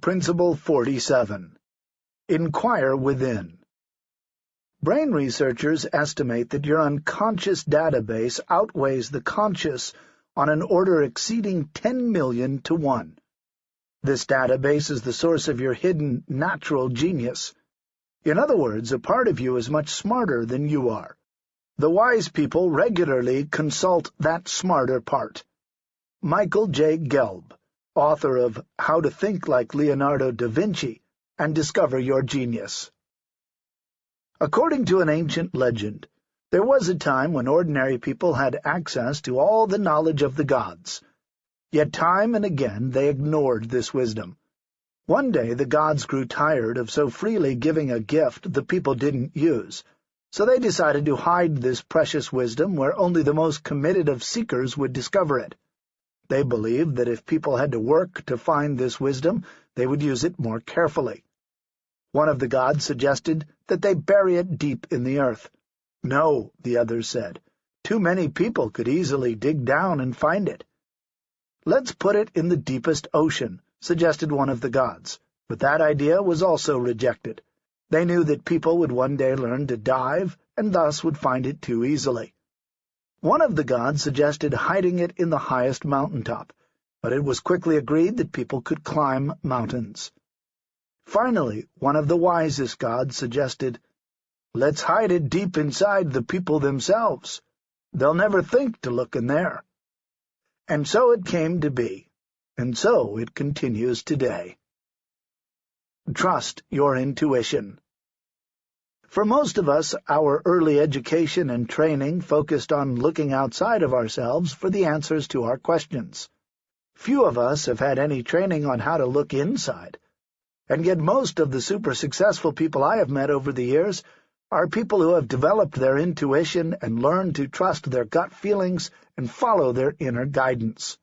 Principle 47. Inquire within. Brain researchers estimate that your unconscious database outweighs the conscious on an order exceeding 10 million to 1. This database is the source of your hidden natural genius. In other words, a part of you is much smarter than you are. The wise people regularly consult that smarter part. Michael J. Gelb author of How to Think Like Leonardo da Vinci and Discover Your Genius. According to an ancient legend, there was a time when ordinary people had access to all the knowledge of the gods. Yet time and again they ignored this wisdom. One day the gods grew tired of so freely giving a gift the people didn't use, so they decided to hide this precious wisdom where only the most committed of seekers would discover it. They believed that if people had to work to find this wisdom, they would use it more carefully. One of the gods suggested that they bury it deep in the earth. No, the others said. Too many people could easily dig down and find it. Let's put it in the deepest ocean, suggested one of the gods, but that idea was also rejected. They knew that people would one day learn to dive, and thus would find it too easily. One of the gods suggested hiding it in the highest mountaintop, but it was quickly agreed that people could climb mountains. Finally, one of the wisest gods suggested, Let's hide it deep inside the people themselves. They'll never think to look in there. And so it came to be, and so it continues today. Trust your intuition. For most of us, our early education and training focused on looking outside of ourselves for the answers to our questions. Few of us have had any training on how to look inside. And yet most of the super-successful people I have met over the years are people who have developed their intuition and learned to trust their gut feelings and follow their inner guidance.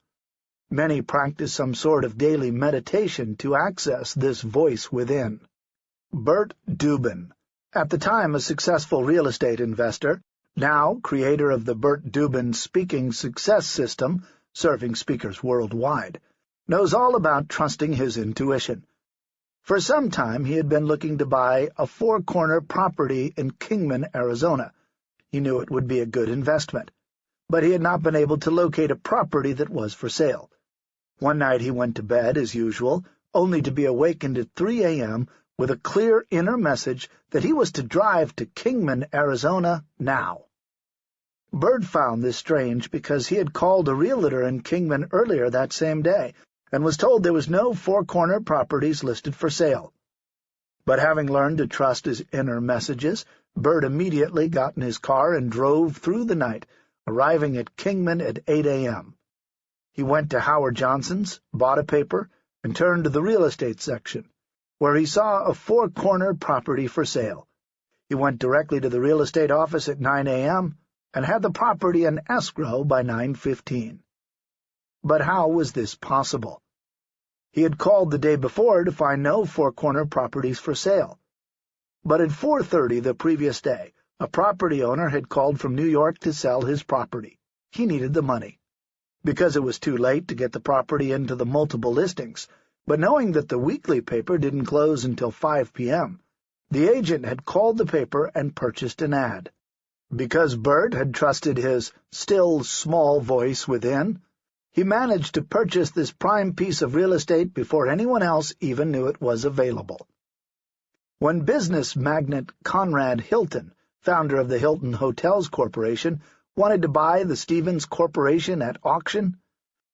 Many practice some sort of daily meditation to access this voice within. Burt Dubin at the time a successful real estate investor, now creator of the Burt Dubin Speaking Success System, serving speakers worldwide, knows all about trusting his intuition. For some time he had been looking to buy a four-corner property in Kingman, Arizona. He knew it would be a good investment, but he had not been able to locate a property that was for sale. One night he went to bed, as usual, only to be awakened at 3 a.m with a clear inner message that he was to drive to Kingman, Arizona, now. Burt found this strange because he had called a realtor in Kingman earlier that same day and was told there was no four-corner properties listed for sale. But having learned to trust his inner messages, Burt immediately got in his car and drove through the night, arriving at Kingman at 8 a.m. He went to Howard Johnson's, bought a paper, and turned to the real estate section where he saw a four-corner property for sale. He went directly to the real estate office at 9 a.m. and had the property in escrow by 9.15. But how was this possible? He had called the day before to find no four-corner properties for sale. But at 4.30 the previous day, a property owner had called from New York to sell his property. He needed the money. Because it was too late to get the property into the multiple listings, but knowing that the weekly paper didn't close until 5 p.m., the agent had called the paper and purchased an ad. Because Burt had trusted his still small voice within, he managed to purchase this prime piece of real estate before anyone else even knew it was available. When business magnate Conrad Hilton, founder of the Hilton Hotels Corporation, wanted to buy the Stevens Corporation at auction,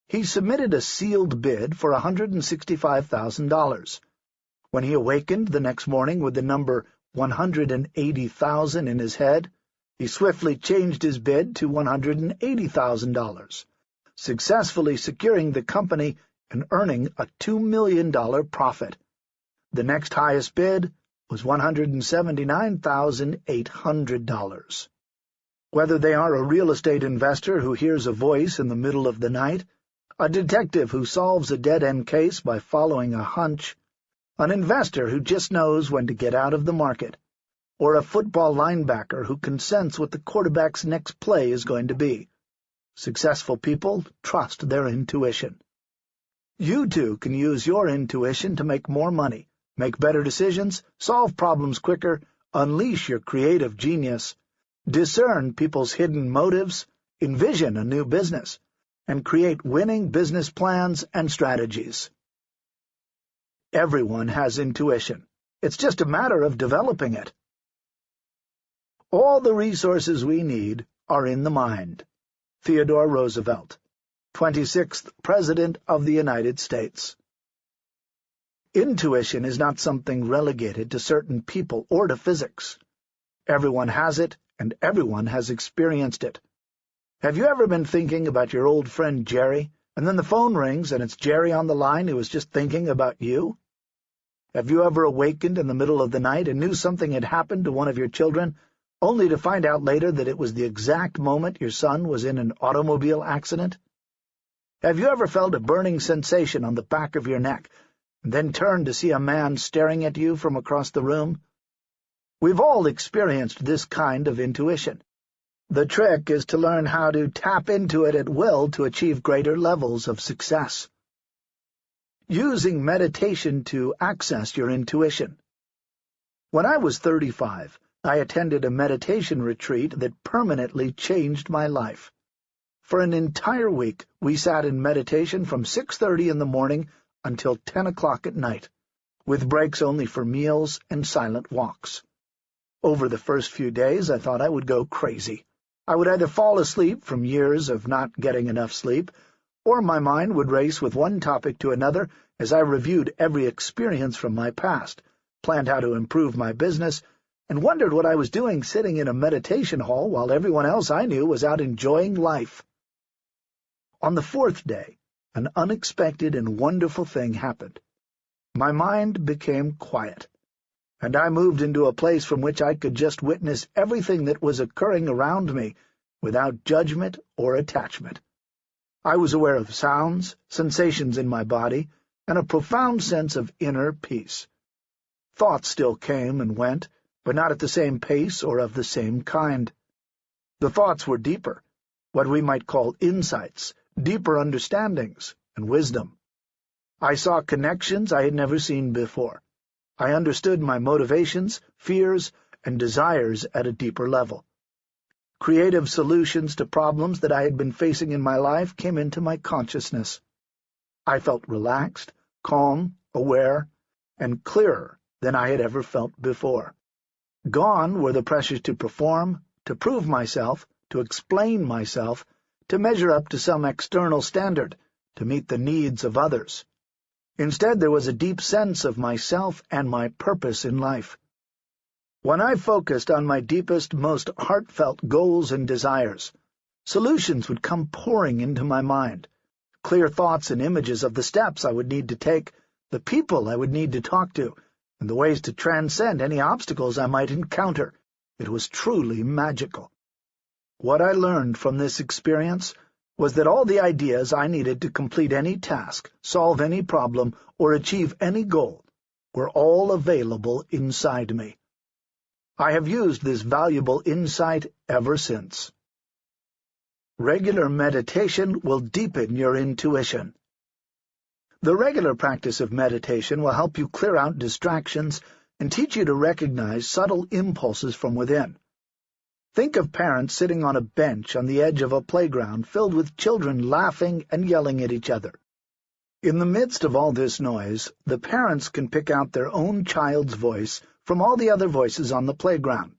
he submitted a sealed bid for $165,000. When he awakened the next morning with the number 180,000 in his head, he swiftly changed his bid to $180,000, successfully securing the company and earning a $2 million profit. The next highest bid was $179,800. Whether they are a real estate investor who hears a voice in the middle of the night, a detective who solves a dead-end case by following a hunch, an investor who just knows when to get out of the market, or a football linebacker who can sense what the quarterback's next play is going to be. Successful people trust their intuition. You too can use your intuition to make more money, make better decisions, solve problems quicker, unleash your creative genius, discern people's hidden motives, envision a new business, and create winning business plans and strategies. Everyone has intuition. It's just a matter of developing it. All the resources we need are in the mind. Theodore Roosevelt 26th President of the United States. Intuition is not something relegated to certain people or to physics. Everyone has it, and everyone has experienced it. Have you ever been thinking about your old friend Jerry, and then the phone rings and it's Jerry on the line who was just thinking about you? Have you ever awakened in the middle of the night and knew something had happened to one of your children, only to find out later that it was the exact moment your son was in an automobile accident? Have you ever felt a burning sensation on the back of your neck, and then turned to see a man staring at you from across the room? We've all experienced this kind of intuition. The trick is to learn how to tap into it at will to achieve greater levels of success. Using meditation to access your intuition. When I was 35, I attended a meditation retreat that permanently changed my life. For an entire week, we sat in meditation from 6.30 in the morning until 10 o'clock at night, with breaks only for meals and silent walks. Over the first few days, I thought I would go crazy. I would either fall asleep from years of not getting enough sleep, or my mind would race with one topic to another as I reviewed every experience from my past, planned how to improve my business, and wondered what I was doing sitting in a meditation hall while everyone else I knew was out enjoying life. On the fourth day, an unexpected and wonderful thing happened. My mind became quiet, and I moved into a place from which I could just witness everything that was occurring around me without judgment or attachment. I was aware of sounds, sensations in my body, and a profound sense of inner peace. Thoughts still came and went, but not at the same pace or of the same kind. The thoughts were deeper, what we might call insights, deeper understandings, and wisdom. I saw connections I had never seen before. I understood my motivations, fears, and desires at a deeper level. Creative solutions to problems that I had been facing in my life came into my consciousness. I felt relaxed, calm, aware, and clearer than I had ever felt before. Gone were the pressures to perform, to prove myself, to explain myself, to measure up to some external standard, to meet the needs of others. Instead, there was a deep sense of myself and my purpose in life. When I focused on my deepest, most heartfelt goals and desires, solutions would come pouring into my mind, clear thoughts and images of the steps I would need to take, the people I would need to talk to, and the ways to transcend any obstacles I might encounter. It was truly magical. What I learned from this experience was that all the ideas I needed to complete any task, solve any problem, or achieve any goal were all available inside me. I have used this valuable insight ever since. Regular meditation will deepen your intuition. The regular practice of meditation will help you clear out distractions and teach you to recognize subtle impulses from within. Think of parents sitting on a bench on the edge of a playground filled with children laughing and yelling at each other. In the midst of all this noise, the parents can pick out their own child's voice from all the other voices on the playground.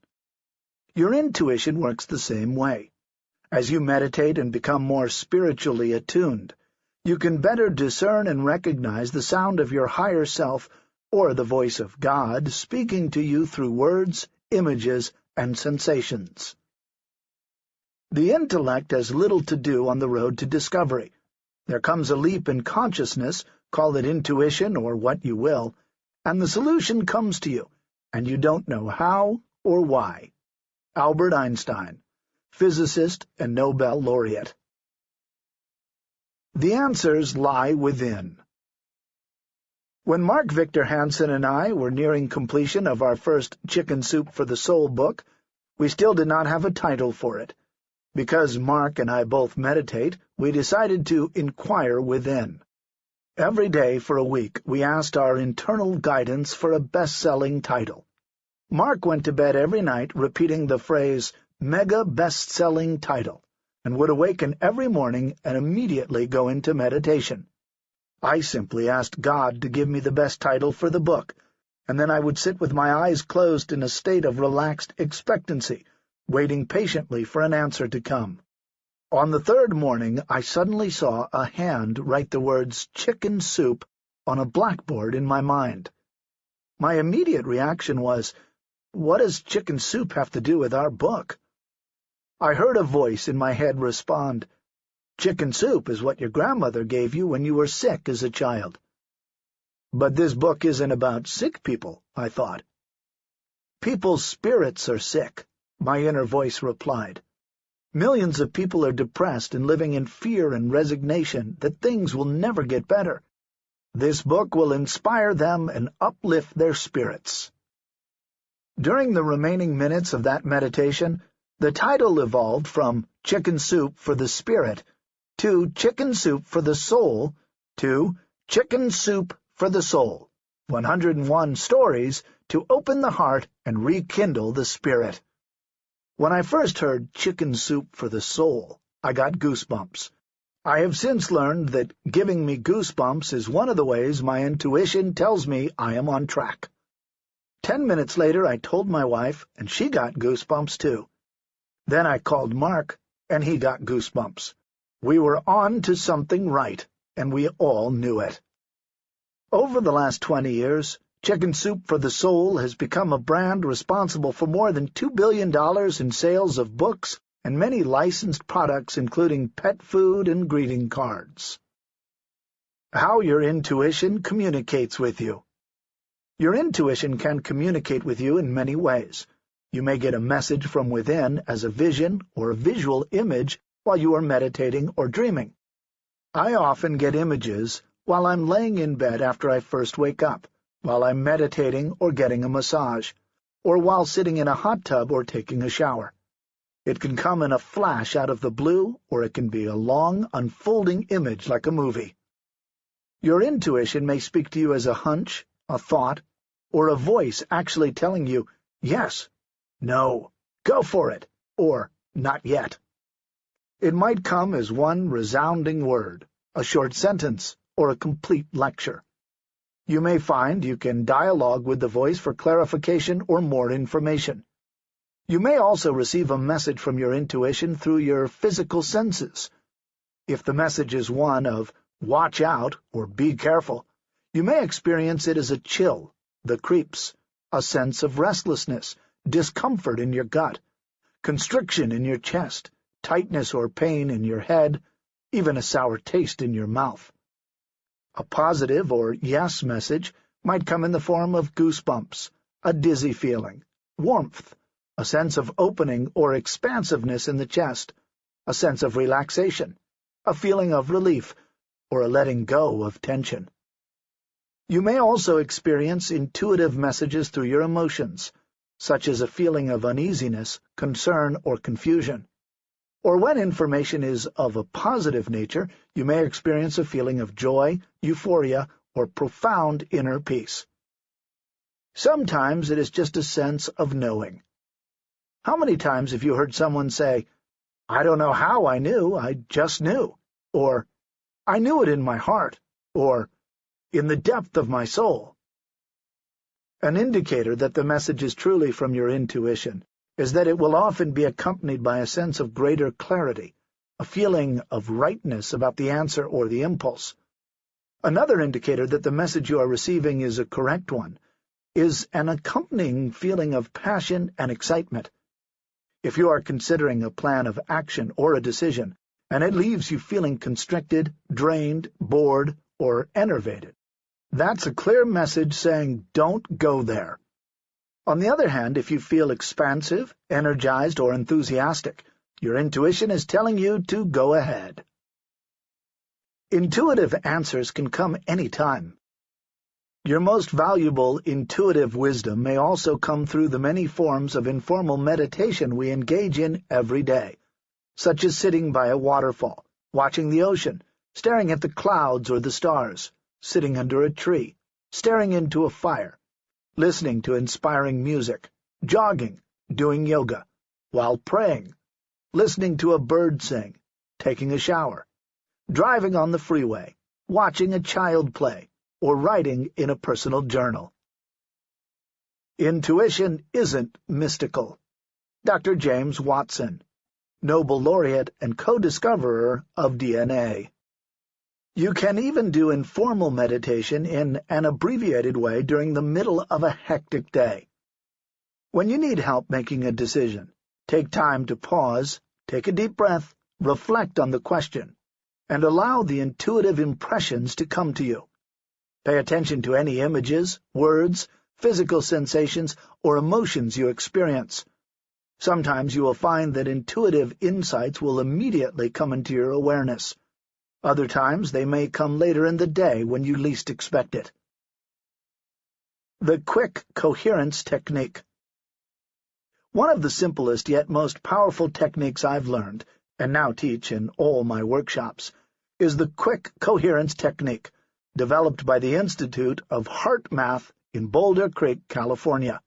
Your intuition works the same way. As you meditate and become more spiritually attuned, you can better discern and recognize the sound of your higher self or the voice of God speaking to you through words, images, and sensations. The intellect has little to do on the road to discovery. There comes a leap in consciousness, call it intuition or what you will, and the solution comes to you, and you don't know how or why. Albert Einstein, physicist and Nobel laureate. The answers lie within. When Mark Victor Hansen and I were nearing completion of our first Chicken Soup for the Soul book, we still did not have a title for it. Because Mark and I both meditate, we decided to inquire within. Every day for a week we asked our internal guidance for a best-selling title. Mark went to bed every night repeating the phrase, mega best-selling title, and would awaken every morning and immediately go into meditation. I simply asked God to give me the best title for the book, and then I would sit with my eyes closed in a state of relaxed expectancy, waiting patiently for an answer to come. On the third morning I suddenly saw a hand write the words chicken soup on a blackboard in my mind. My immediate reaction was, what does chicken soup have to do with our book? I heard a voice in my head respond, Chicken soup is what your grandmother gave you when you were sick as a child. But this book isn't about sick people, I thought. People's spirits are sick, my inner voice replied. Millions of people are depressed and living in fear and resignation that things will never get better. This book will inspire them and uplift their spirits. During the remaining minutes of that meditation, the title evolved from Chicken Soup for the Spirit to Chicken Soup for the Soul to Chicken Soup for the Soul, 101 stories to open the heart and rekindle the spirit. When I first heard Chicken Soup for the Soul, I got goosebumps. I have since learned that giving me goosebumps is one of the ways my intuition tells me I am on track. Ten minutes later I told my wife, and she got goosebumps too. Then I called Mark, and he got goosebumps. We were on to something right, and we all knew it. Over the last twenty years, Chicken Soup for the Soul has become a brand responsible for more than $2 billion in sales of books and many licensed products including pet food and greeting cards. How your intuition communicates with you. Your intuition can communicate with you in many ways. You may get a message from within as a vision or a visual image while you are meditating or dreaming. I often get images while I'm laying in bed after I first wake up, while I'm meditating or getting a massage, or while sitting in a hot tub or taking a shower. It can come in a flash out of the blue, or it can be a long, unfolding image like a movie. Your intuition may speak to you as a hunch, a thought, or a voice actually telling you, yes, no, go for it, or not yet. It might come as one resounding word, a short sentence, or a complete lecture. You may find you can dialogue with the voice for clarification or more information. You may also receive a message from your intuition through your physical senses. If the message is one of watch out or be careful, you may experience it as a chill, the creeps, a sense of restlessness, discomfort in your gut, constriction in your chest, tightness or pain in your head, even a sour taste in your mouth. A positive or yes message might come in the form of goosebumps, a dizzy feeling, warmth, a sense of opening or expansiveness in the chest, a sense of relaxation, a feeling of relief, or a letting go of tension. You may also experience intuitive messages through your emotions, such as a feeling of uneasiness, concern, or confusion. Or when information is of a positive nature, you may experience a feeling of joy, euphoria, or profound inner peace. Sometimes it is just a sense of knowing. How many times have you heard someone say, I don't know how I knew, I just knew, or I knew it in my heart, or in the depth of my soul? An indicator that the message is truly from your intuition is that it will often be accompanied by a sense of greater clarity, a feeling of rightness about the answer or the impulse. Another indicator that the message you are receiving is a correct one is an accompanying feeling of passion and excitement. If you are considering a plan of action or a decision, and it leaves you feeling constricted, drained, bored, or enervated, that's a clear message saying don't go there. On the other hand, if you feel expansive, energized, or enthusiastic, your intuition is telling you to go ahead. Intuitive answers can come any time. Your most valuable intuitive wisdom may also come through the many forms of informal meditation we engage in every day, such as sitting by a waterfall, watching the ocean, staring at the clouds or the stars, sitting under a tree, staring into a fire, listening to inspiring music, jogging, doing yoga, while praying, listening to a bird sing, taking a shower, driving on the freeway, watching a child play, or writing in a personal journal. Intuition isn't mystical. Dr. James Watson, Nobel laureate and co-discoverer of DNA. You can even do informal meditation in an abbreviated way during the middle of a hectic day. When you need help making a decision, take time to pause, take a deep breath, reflect on the question, and allow the intuitive impressions to come to you. Pay attention to any images, words, physical sensations, or emotions you experience. Sometimes you will find that intuitive insights will immediately come into your awareness. Other times they may come later in the day when you least expect it. The Quick Coherence Technique One of the simplest yet most powerful techniques I've learned, and now teach in all my workshops, is the Quick Coherence Technique, developed by the Institute of HeartMath in Boulder Creek, California.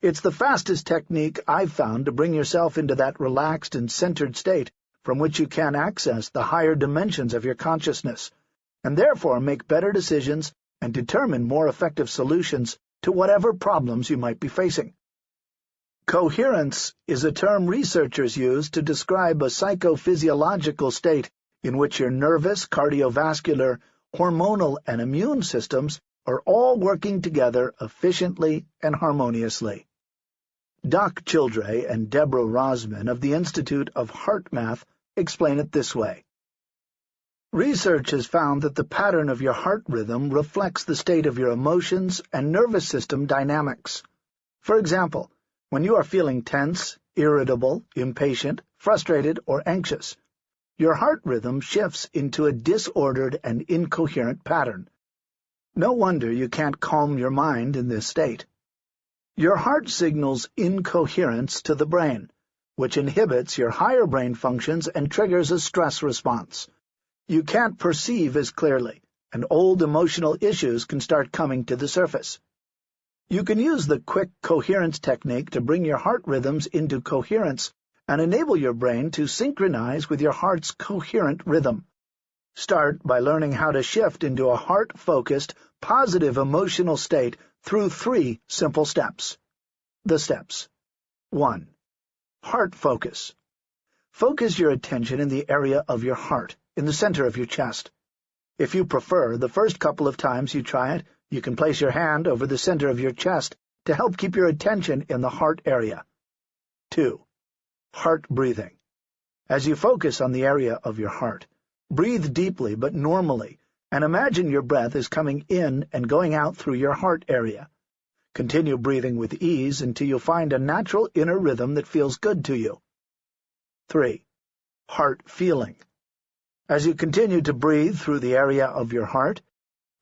It's the fastest technique I've found to bring yourself into that relaxed and centered state from which you can access the higher dimensions of your consciousness, and therefore make better decisions and determine more effective solutions to whatever problems you might be facing. Coherence is a term researchers use to describe a psychophysiological state in which your nervous, cardiovascular, hormonal, and immune systems are all working together efficiently and harmoniously. Doc Childre and Deborah Rozman of the Institute of HeartMath explain it this way. Research has found that the pattern of your heart rhythm reflects the state of your emotions and nervous system dynamics. For example, when you are feeling tense, irritable, impatient, frustrated, or anxious, your heart rhythm shifts into a disordered and incoherent pattern. No wonder you can't calm your mind in this state. Your heart signals incoherence to the brain, which inhibits your higher brain functions and triggers a stress response. You can't perceive as clearly, and old emotional issues can start coming to the surface. You can use the quick coherence technique to bring your heart rhythms into coherence and enable your brain to synchronize with your heart's coherent rhythm. Start by learning how to shift into a heart-focused, positive emotional state through three simple steps. The steps. 1. Heart focus. Focus your attention in the area of your heart, in the center of your chest. If you prefer, the first couple of times you try it, you can place your hand over the center of your chest to help keep your attention in the heart area. 2. Heart breathing. As you focus on the area of your heart, breathe deeply but normally, and imagine your breath is coming in and going out through your heart area. Continue breathing with ease until you find a natural inner rhythm that feels good to you. 3. Heart feeling. As you continue to breathe through the area of your heart,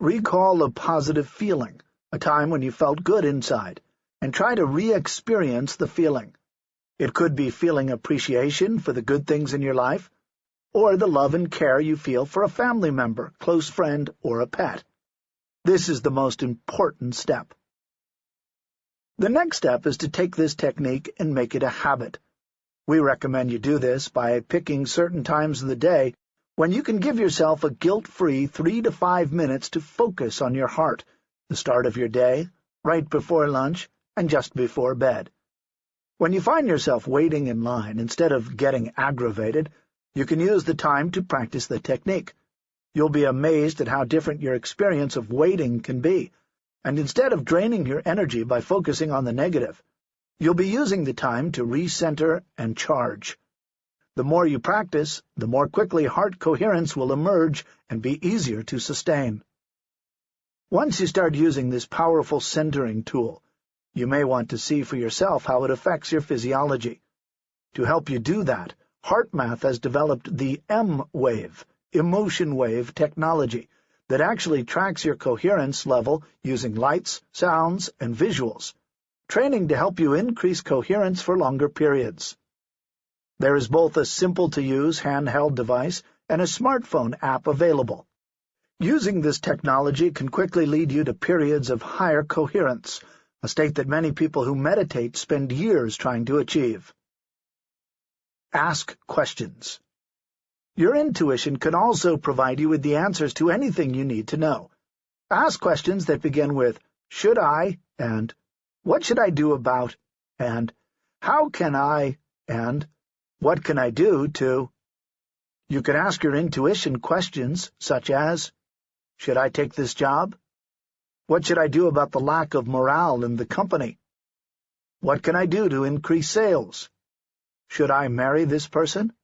recall a positive feeling, a time when you felt good inside, and try to re-experience the feeling. It could be feeling appreciation for the good things in your life, or the love and care you feel for a family member, close friend, or a pet. This is the most important step. The next step is to take this technique and make it a habit. We recommend you do this by picking certain times of the day when you can give yourself a guilt-free three to five minutes to focus on your heart, the start of your day, right before lunch, and just before bed. When you find yourself waiting in line instead of getting aggravated, you can use the time to practice the technique. You'll be amazed at how different your experience of waiting can be, and instead of draining your energy by focusing on the negative, you'll be using the time to recenter and charge. The more you practice, the more quickly heart coherence will emerge and be easier to sustain. Once you start using this powerful centering tool, you may want to see for yourself how it affects your physiology. To help you do that, HeartMath has developed the emWave, emotion wave technology, that actually tracks your coherence level using lights, sounds, and visuals, training to help you increase coherence for longer periods. There is both a simple-to-use handheld device and a smartphone app available. Using this technology can quickly lead you to periods of higher coherence, a state that many people who meditate spend years trying to achieve. Ask questions. Your intuition can also provide you with the answers to anything you need to know. Ask questions that begin with, should I, and what should I do about, and how can I, and what can I do to... You can ask your intuition questions such as, should I take this job? What should I do about the lack of morale in the company? What can I do to increase sales? Should I marry this person?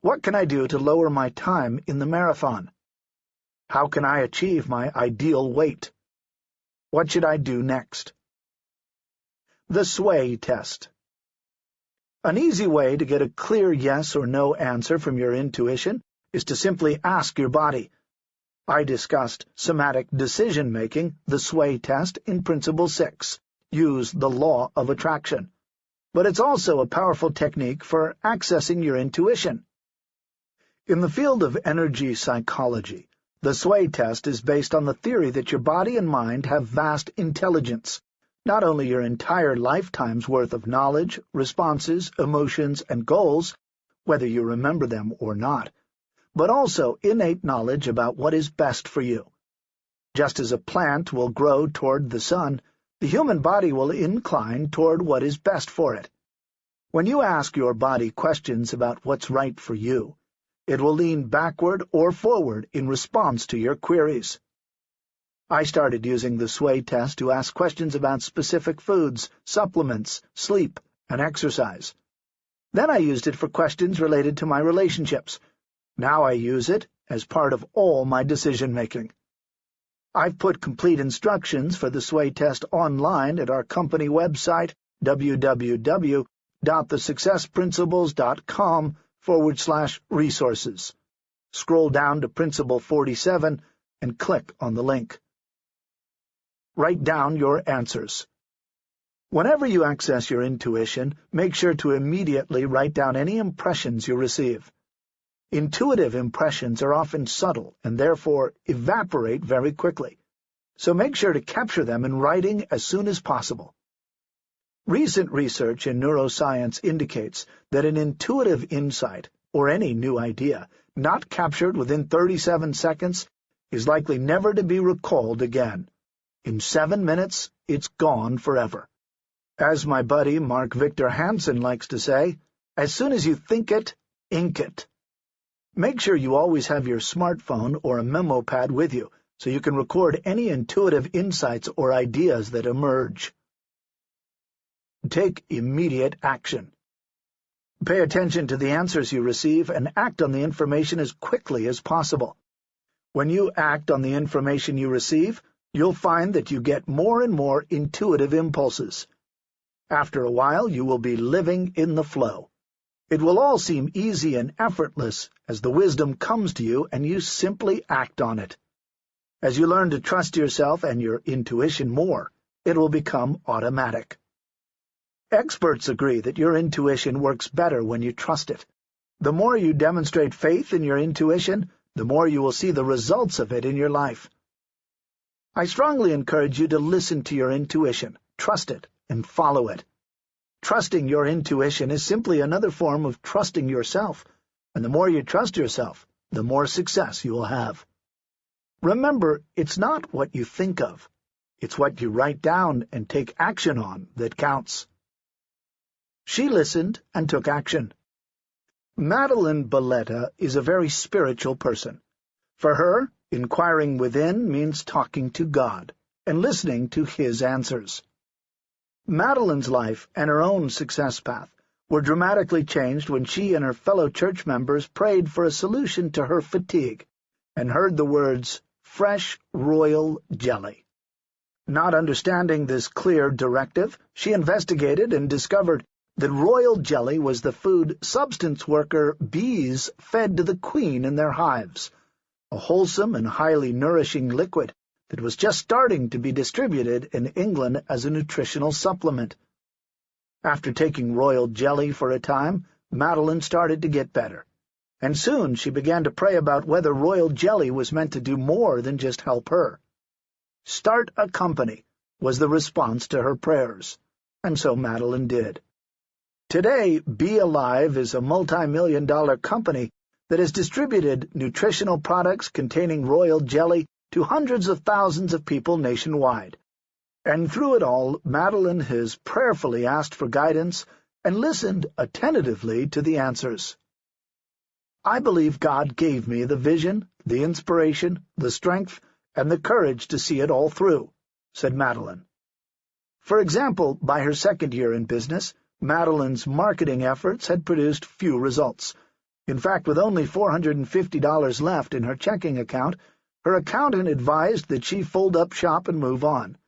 What can I do to lower my time in the marathon? How can I achieve my ideal weight? What should I do next? The Sway Test An easy way to get a clear yes or no answer from your intuition is to simply ask your body, I discussed somatic decision-making, the sway test, in Principle 6. Use the law of attraction. But it's also a powerful technique for accessing your intuition. In the field of energy psychology, the sway test is based on the theory that your body and mind have vast intelligence, not only your entire lifetime's worth of knowledge, responses, emotions, and goals, whether you remember them or not, but also innate knowledge about what is best for you. Just as a plant will grow toward the sun, the human body will incline toward what is best for it. When you ask your body questions about what's right for you, it will lean backward or forward in response to your queries. I started using the sway test to ask questions about specific foods, supplements, sleep, and exercise. Then I used it for questions related to my relationships, now I use it as part of all my decision-making. I've put complete instructions for the sway test online at our company website, www.thesuccessprinciples.com forward slash resources. Scroll down to Principle 47 and click on the link. Write down your answers. Whenever you access your intuition, make sure to immediately write down any impressions you receive. Intuitive impressions are often subtle and therefore evaporate very quickly, so make sure to capture them in writing as soon as possible. Recent research in neuroscience indicates that an intuitive insight, or any new idea, not captured within 37 seconds is likely never to be recalled again. In seven minutes, it's gone forever. As my buddy Mark Victor Hansen likes to say, as soon as you think it, ink it. Make sure you always have your smartphone or a memo pad with you so you can record any intuitive insights or ideas that emerge. Take immediate action. Pay attention to the answers you receive and act on the information as quickly as possible. When you act on the information you receive, you'll find that you get more and more intuitive impulses. After a while, you will be living in the flow. It will all seem easy and effortless as the wisdom comes to you and you simply act on it. As you learn to trust yourself and your intuition more, it will become automatic. Experts agree that your intuition works better when you trust it. The more you demonstrate faith in your intuition, the more you will see the results of it in your life. I strongly encourage you to listen to your intuition, trust it, and follow it. Trusting your intuition is simply another form of trusting yourself, and the more you trust yourself, the more success you will have. Remember, it's not what you think of. It's what you write down and take action on that counts. She listened and took action. Madeline Balletta is a very spiritual person. For her, inquiring within means talking to God and listening to His answers. Madeline's life and her own success path were dramatically changed when she and her fellow church members prayed for a solution to her fatigue and heard the words, fresh royal jelly. Not understanding this clear directive, she investigated and discovered that royal jelly was the food substance worker bees fed to the queen in their hives, a wholesome and highly nourishing liquid that was just starting to be distributed in England as a nutritional supplement. After taking royal jelly for a time, Madeline started to get better. and soon she began to pray about whether royal jelly was meant to do more than just help her. Start a company was the response to her prayers, and so Madeline did. Today, Bee-Alive is a multi-million dollar company that has distributed nutritional products containing royal jelly to hundreds of thousands of people nationwide. And through it all, Madeline has prayerfully asked for guidance and listened attentively to the answers. I believe God gave me the vision, the inspiration, the strength, and the courage to see it all through, said Madeline. For example, by her second year in business, Madeline's marketing efforts had produced few results. In fact, with only $450 left in her checking account, her accountant advised that she fold up shop and move on.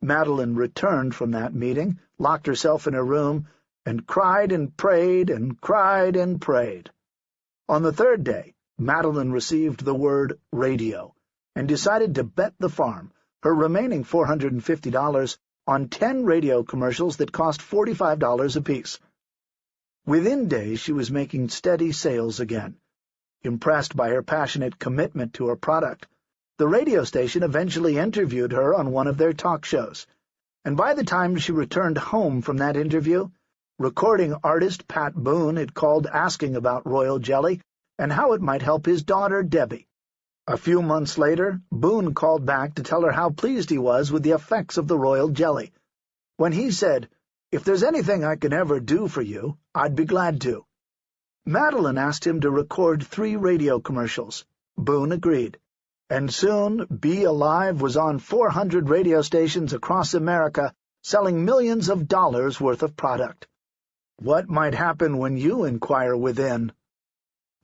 Madeline returned from that meeting, locked herself in her room, and cried and prayed and cried and prayed. On the third day, Madeline received the word radio and decided to bet the farm, her remaining $450, on ten radio commercials that cost $45 apiece. Within days she was making steady sales again. Impressed by her passionate commitment to her product, the radio station eventually interviewed her on one of their talk shows, and by the time she returned home from that interview, recording artist Pat Boone had called asking about royal jelly and how it might help his daughter Debbie. A few months later, Boone called back to tell her how pleased he was with the effects of the royal jelly. When he said, If there's anything I can ever do for you, I'd be glad to. Madeline asked him to record three radio commercials. Boone agreed. And soon, Bee-Alive was on 400 radio stations across America, selling millions of dollars worth of product. What might happen when you inquire within?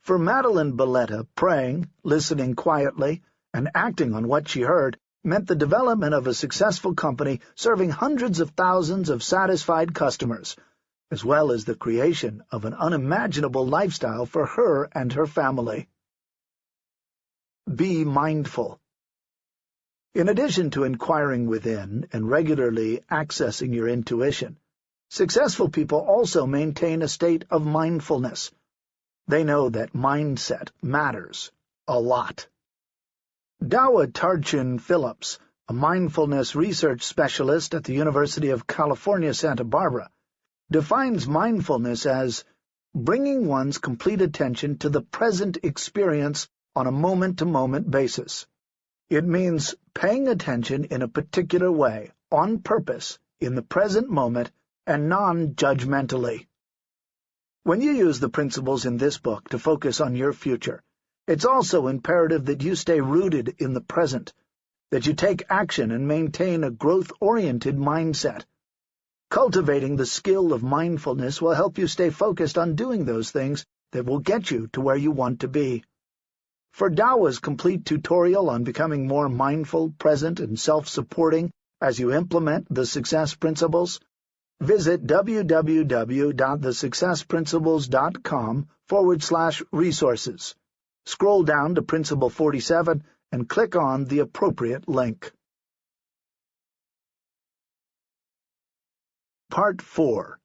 For Madeline Balletta, praying, listening quietly, and acting on what she heard meant the development of a successful company serving hundreds of thousands of satisfied customers, as well as the creation of an unimaginable lifestyle for her and her family. Be mindful. In addition to inquiring within and regularly accessing your intuition, successful people also maintain a state of mindfulness, they know that mindset matters a lot. Dawa Tarchin Phillips, a mindfulness research specialist at the University of California, Santa Barbara, defines mindfulness as bringing one's complete attention to the present experience on a moment-to-moment -moment basis. It means paying attention in a particular way, on purpose, in the present moment, and non-judgmentally. When you use the principles in this book to focus on your future, it's also imperative that you stay rooted in the present, that you take action and maintain a growth-oriented mindset. Cultivating the skill of mindfulness will help you stay focused on doing those things that will get you to where you want to be. For Dawa's complete tutorial on becoming more mindful, present, and self-supporting as you implement the success principles, Visit www.thesuccessprinciples.com forward slash resources. Scroll down to Principle 47 and click on the appropriate link. Part 4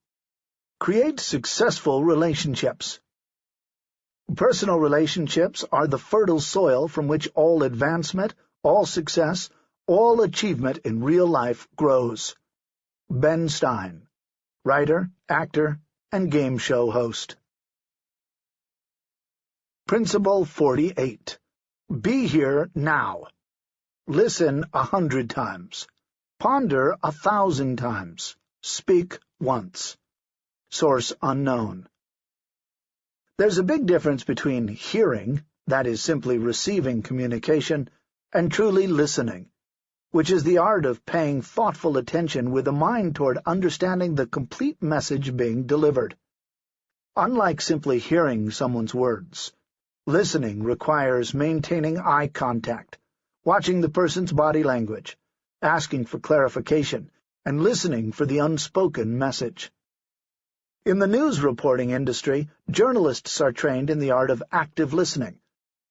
Create Successful Relationships Personal relationships are the fertile soil from which all advancement, all success, all achievement in real life grows. Ben Stein writer, actor, and game show host. Principle 48. Be here now. Listen a hundred times. Ponder a thousand times. Speak once. Source unknown. There's a big difference between hearing, that is simply receiving communication, and truly listening, which is the art of paying thoughtful attention with a mind toward understanding the complete message being delivered. Unlike simply hearing someone's words, listening requires maintaining eye contact, watching the person's body language, asking for clarification, and listening for the unspoken message. In the news reporting industry, journalists are trained in the art of active listening,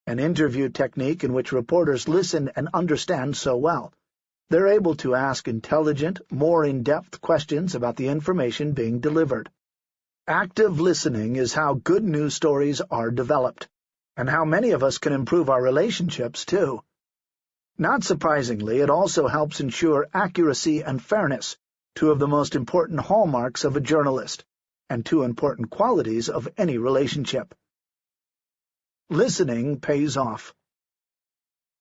an interview technique in which reporters listen and understand so well they're able to ask intelligent, more in-depth questions about the information being delivered. Active listening is how good news stories are developed, and how many of us can improve our relationships, too. Not surprisingly, it also helps ensure accuracy and fairness, two of the most important hallmarks of a journalist, and two important qualities of any relationship. Listening pays off.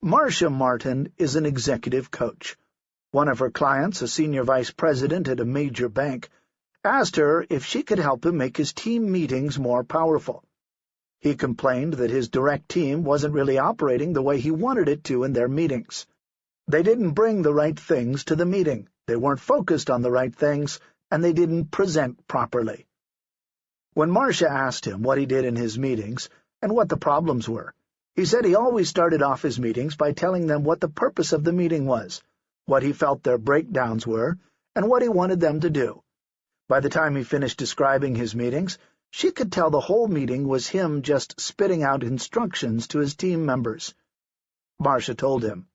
Marcia Martin is an executive coach. One of her clients, a senior vice president at a major bank, asked her if she could help him make his team meetings more powerful. He complained that his direct team wasn't really operating the way he wanted it to in their meetings. They didn't bring the right things to the meeting, they weren't focused on the right things, and they didn't present properly. When Marcia asked him what he did in his meetings and what the problems were, he said he always started off his meetings by telling them what the purpose of the meeting was, what he felt their breakdowns were, and what he wanted them to do. By the time he finished describing his meetings, she could tell the whole meeting was him just spitting out instructions to his team members. Marcia told him,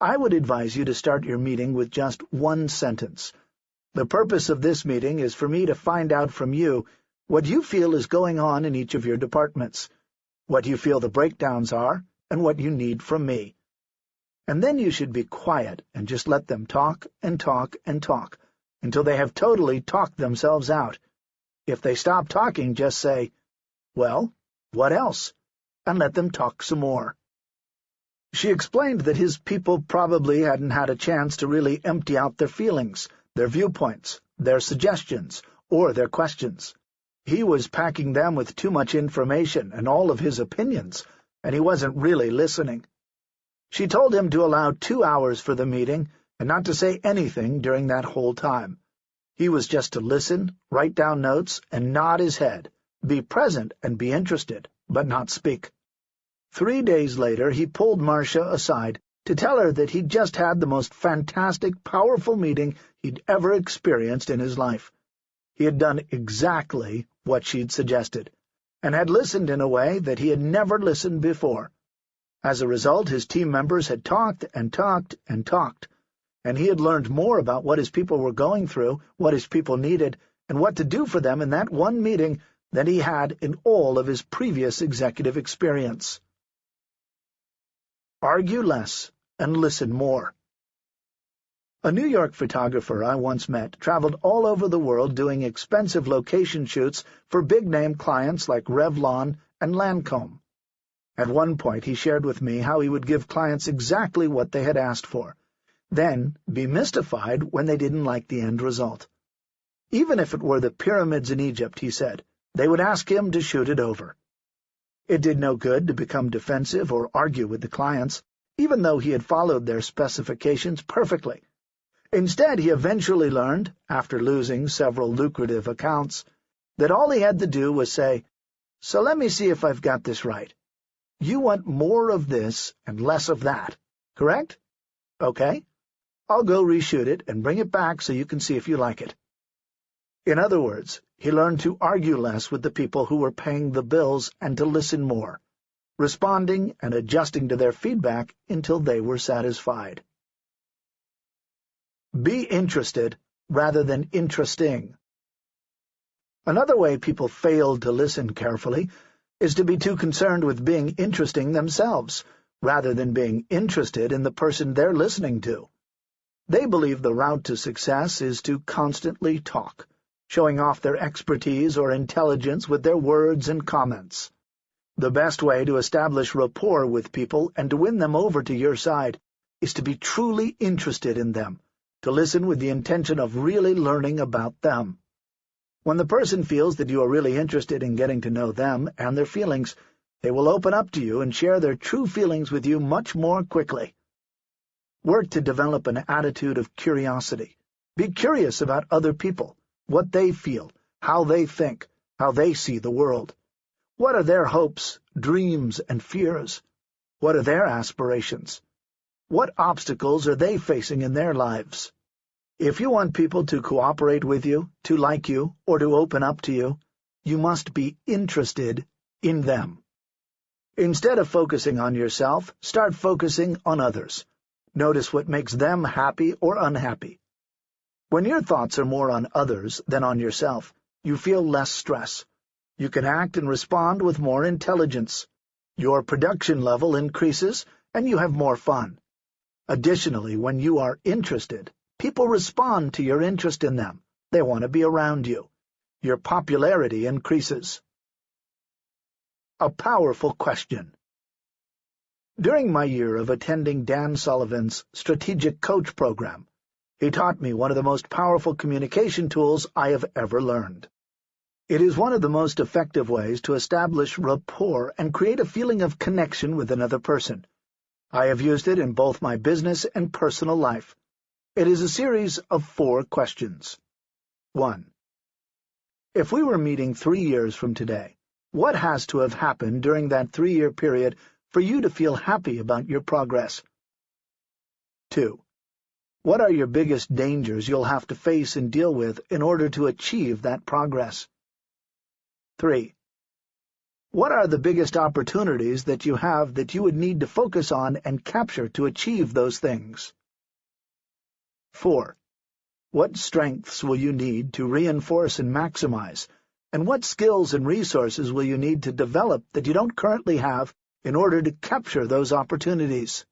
I would advise you to start your meeting with just one sentence. The purpose of this meeting is for me to find out from you what you feel is going on in each of your departments, what you feel the breakdowns are, and what you need from me. And then you should be quiet and just let them talk and talk and talk until they have totally talked themselves out. If they stop talking, just say, Well, what else? and let them talk some more. She explained that his people probably hadn't had a chance to really empty out their feelings, their viewpoints, their suggestions, or their questions. He was packing them with too much information and all of his opinions, and he wasn't really listening. She told him to allow two hours for the meeting and not to say anything during that whole time. He was just to listen, write down notes, and nod his head, be present and be interested, but not speak. Three days later he pulled Marcia aside to tell her that he'd just had the most fantastic, powerful meeting he'd ever experienced in his life. He had done exactly what she'd suggested, and had listened in a way that he had never listened before. As a result, his team members had talked and talked and talked, and he had learned more about what his people were going through, what his people needed, and what to do for them in that one meeting than he had in all of his previous executive experience. Argue less and listen more. A New York photographer I once met traveled all over the world doing expensive location shoots for big-name clients like Revlon and Lancome. At one point he shared with me how he would give clients exactly what they had asked for, then be mystified when they didn't like the end result. Even if it were the pyramids in Egypt, he said, they would ask him to shoot it over. It did no good to become defensive or argue with the clients, even though he had followed their specifications perfectly. Instead, he eventually learned, after losing several lucrative accounts, that all he had to do was say, So let me see if I've got this right. You want more of this and less of that, correct? Okay. I'll go reshoot it and bring it back so you can see if you like it. In other words, he learned to argue less with the people who were paying the bills and to listen more, responding and adjusting to their feedback until they were satisfied. Be interested rather than interesting. Another way people fail to listen carefully is to be too concerned with being interesting themselves, rather than being interested in the person they're listening to. They believe the route to success is to constantly talk, showing off their expertise or intelligence with their words and comments. The best way to establish rapport with people and to win them over to your side is to be truly interested in them, to listen with the intention of really learning about them. When the person feels that you are really interested in getting to know them and their feelings, they will open up to you and share their true feelings with you much more quickly. Work to develop an attitude of curiosity. Be curious about other people, what they feel, how they think, how they see the world. What are their hopes, dreams, and fears? What are their aspirations? What obstacles are they facing in their lives? If you want people to cooperate with you, to like you, or to open up to you, you must be interested in them. Instead of focusing on yourself, start focusing on others. Notice what makes them happy or unhappy. When your thoughts are more on others than on yourself, You feel less stress. You can act and respond with more intelligence. Your production level increases, and you have more fun. Additionally, when you are interested, people respond to your interest in them. They want to be around you. Your popularity increases. A powerful question. During my year of attending Dan Sullivan's Strategic Coach program, he taught me one of the most powerful communication tools I have ever learned. It is one of the most effective ways to establish rapport and create a feeling of connection with another person. I have used it in both my business and personal life. It is a series of four questions. 1. If we were meeting three years from today, what has to have happened during that three-year period for you to feel happy about your progress? 2. What are your biggest dangers you'll have to face and deal with in order to achieve that progress? 3. What are the biggest opportunities that you have that you would need to focus on and capture to achieve those things? 4. What strengths will you need to reinforce and maximize, and what skills and resources will you need to develop that you don't currently have in order to capture those opportunities?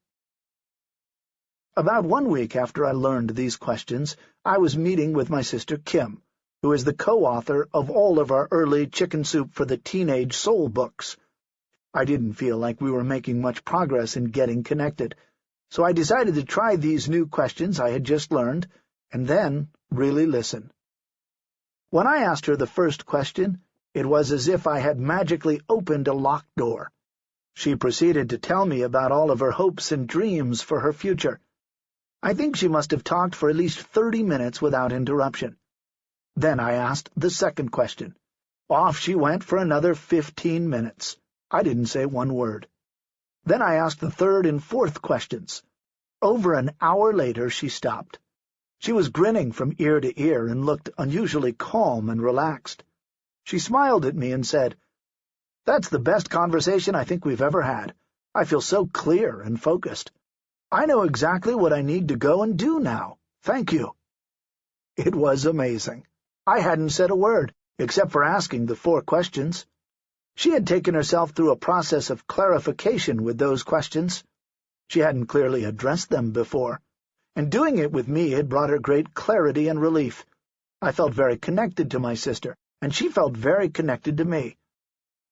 About one week after I learned these questions, I was meeting with my sister Kim, who is the co-author of all of our early Chicken Soup for the Teenage Soul books. I didn't feel like we were making much progress in getting connected, so I decided to try these new questions I had just learned, and then really listen. When I asked her the first question, it was as if I had magically opened a locked door. She proceeded to tell me about all of her hopes and dreams for her future. I think she must have talked for at least thirty minutes without interruption. Then I asked the second question. Off she went for another fifteen minutes. I didn't say one word. Then I asked the third and fourth questions. Over an hour later she stopped. She was grinning from ear to ear and looked unusually calm and relaxed. She smiled at me and said, That's the best conversation I think we've ever had. I feel so clear and focused. I know exactly what I need to go and do now. Thank you. It was amazing. I hadn't said a word, except for asking the four questions. She had taken herself through a process of clarification with those questions. She hadn't clearly addressed them before, and doing it with me had brought her great clarity and relief. I felt very connected to my sister, and she felt very connected to me.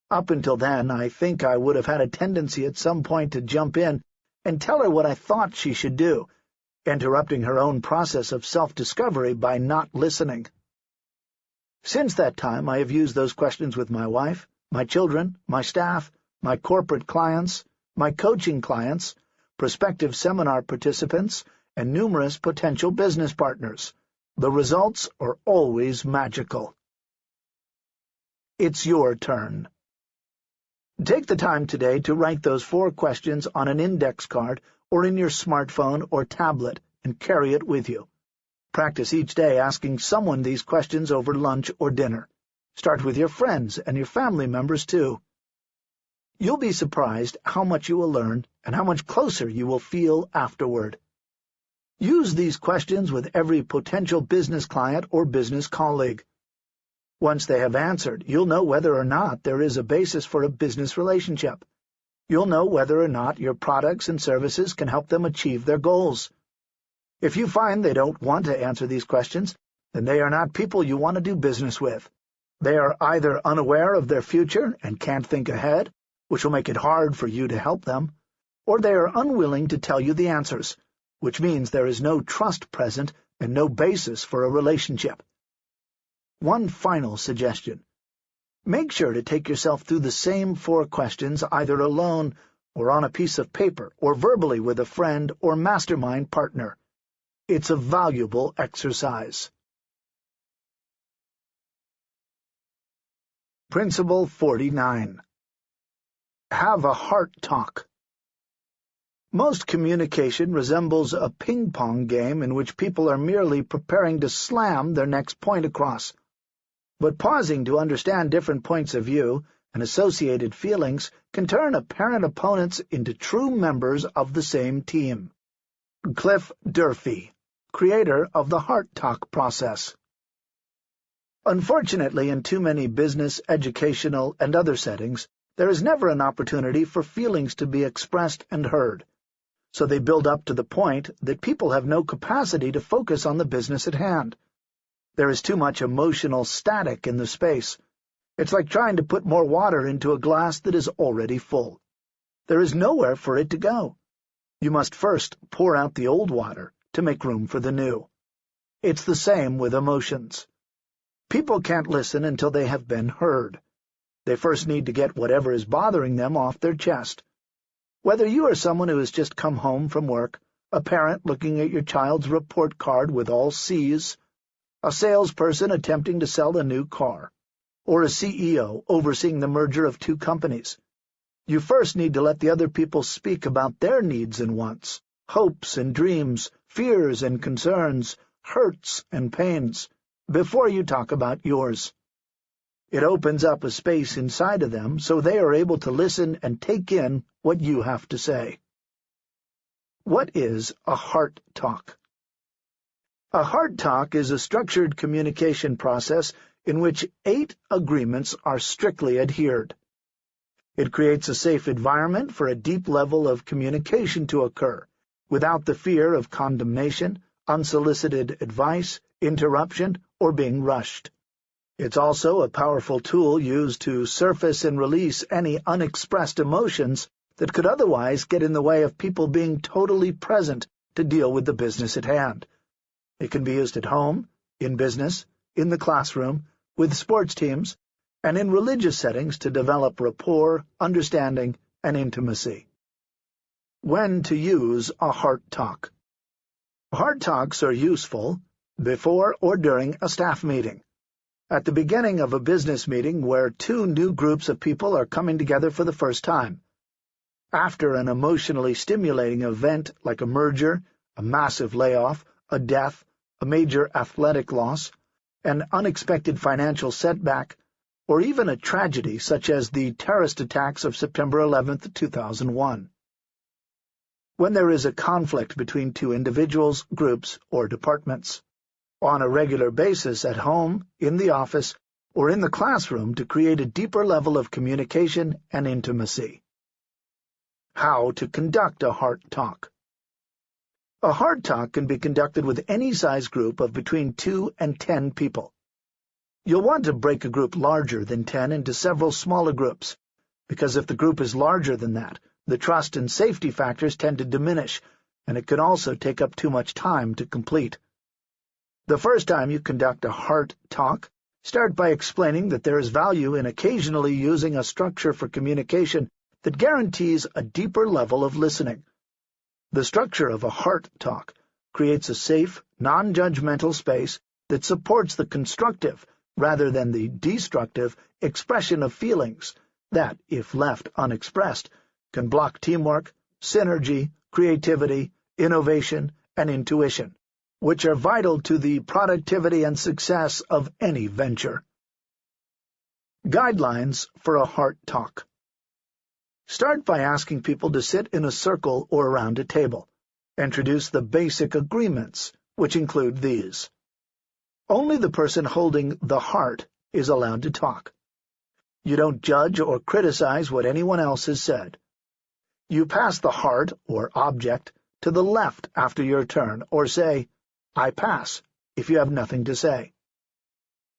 Up until then, I think I would have had a tendency at some point to jump in and tell her what I thought she should do, interrupting her own process of self-discovery by not listening. Since that time, I have used those questions with my wife, my children, my staff, my corporate clients, my coaching clients, prospective seminar participants, and numerous potential business partners. The results are always magical. It's your turn. Take the time today to write those four questions on an index card or in your smartphone or tablet and carry it with you. Practice each day asking someone these questions over lunch or dinner. Start with your friends and your family members, too. You'll be surprised how much you will learn and how much closer you will feel afterward. Use these questions with every potential business client or business colleague. Once they have answered, you'll know whether or not there is a basis for a business relationship. You'll know whether or not your products and services can help them achieve their goals. If you find they don't want to answer these questions, then they are not people you want to do business with. They are either unaware of their future and can't think ahead, which will make it hard for you to help them, or they are unwilling to tell you the answers, which means there is no trust present and no basis for a relationship. One final suggestion. Make sure to take yourself through the same four questions either alone or on a piece of paper or verbally with a friend or mastermind partner. It's a valuable exercise. Principle 49 Have a heart talk. Most communication resembles a ping-pong game in which people are merely preparing to slam their next point across but pausing to understand different points of view and associated feelings can turn apparent opponents into true members of the same team. Cliff Durfee, creator of the Heart Talk process Unfortunately, in too many business, educational, and other settings, there is never an opportunity for feelings to be expressed and heard, so they build up to the point that people have no capacity to focus on the business at hand. There is too much emotional static in the space. It's like trying to put more water into a glass that is already full. There is nowhere for it to go. You must first pour out the old water to make room for the new. It's the same with emotions. People can't listen until they have been heard. They first need to get whatever is bothering them off their chest. Whether you are someone who has just come home from work, a parent looking at your child's report card with all C's, a salesperson attempting to sell a new car, or a CEO overseeing the merger of two companies, you first need to let the other people speak about their needs and wants, hopes and dreams, fears and concerns, hurts and pains, before you talk about yours. It opens up a space inside of them so they are able to listen and take in what you have to say. What is a heart talk? A heart talk is a structured communication process in which eight agreements are strictly adhered. It creates a safe environment for a deep level of communication to occur, without the fear of condemnation, unsolicited advice, interruption, or being rushed. It's also a powerful tool used to surface and release any unexpressed emotions that could otherwise get in the way of people being totally present to deal with the business at hand. It can be used at home, in business, in the classroom, with sports teams, and in religious settings to develop rapport, understanding, and intimacy. When to use a heart talk. Heart talks are useful before or during a staff meeting at the beginning of a business meeting where two new groups of people are coming together for the first time. After an emotionally stimulating event like a merger, a massive layoff, a death, a major athletic loss, an unexpected financial setback, or even a tragedy such as the terrorist attacks of September 11, 2001. When there is a conflict between two individuals, groups, or departments on a regular basis at home, in the office, or in the classroom to create a deeper level of communication and intimacy. How to conduct a heart talk. A heart talk can be conducted with any size group of between 2 and 10 people. You'll want to break a group larger than 10 into several smaller groups, because if the group is larger than that, the trust and safety factors tend to diminish, and it can also take up too much time to complete. The first time you conduct a heart talk, start by explaining that there is value in occasionally using a structure for communication that guarantees a deeper level of listening. The structure of a heart talk creates a safe, non-judgmental space that supports the constructive, rather than the destructive, expression of feelings that, if left unexpressed, can block teamwork, synergy, creativity, innovation, and intuition which are vital to the productivity and success of any venture. Guidelines for a Heart Talk Start by asking people to sit in a circle or around a table. Introduce the basic agreements, which include these. Only the person holding the heart is allowed to talk. You don't judge or criticize what anyone else has said. You pass the heart, or object, to the left after your turn, or say, I pass, if you have nothing to say.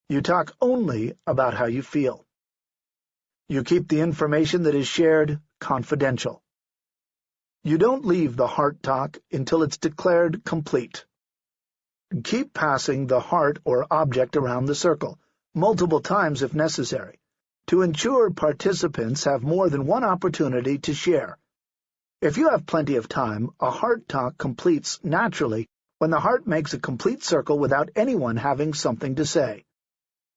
You talk only about how you feel. You keep the information that is shared confidential. You don't leave the heart talk until it's declared complete. Keep passing the heart or object around the circle, multiple times if necessary, to ensure participants have more than one opportunity to share. If you have plenty of time, a heart talk completes naturally when the heart makes a complete circle without anyone having something to say.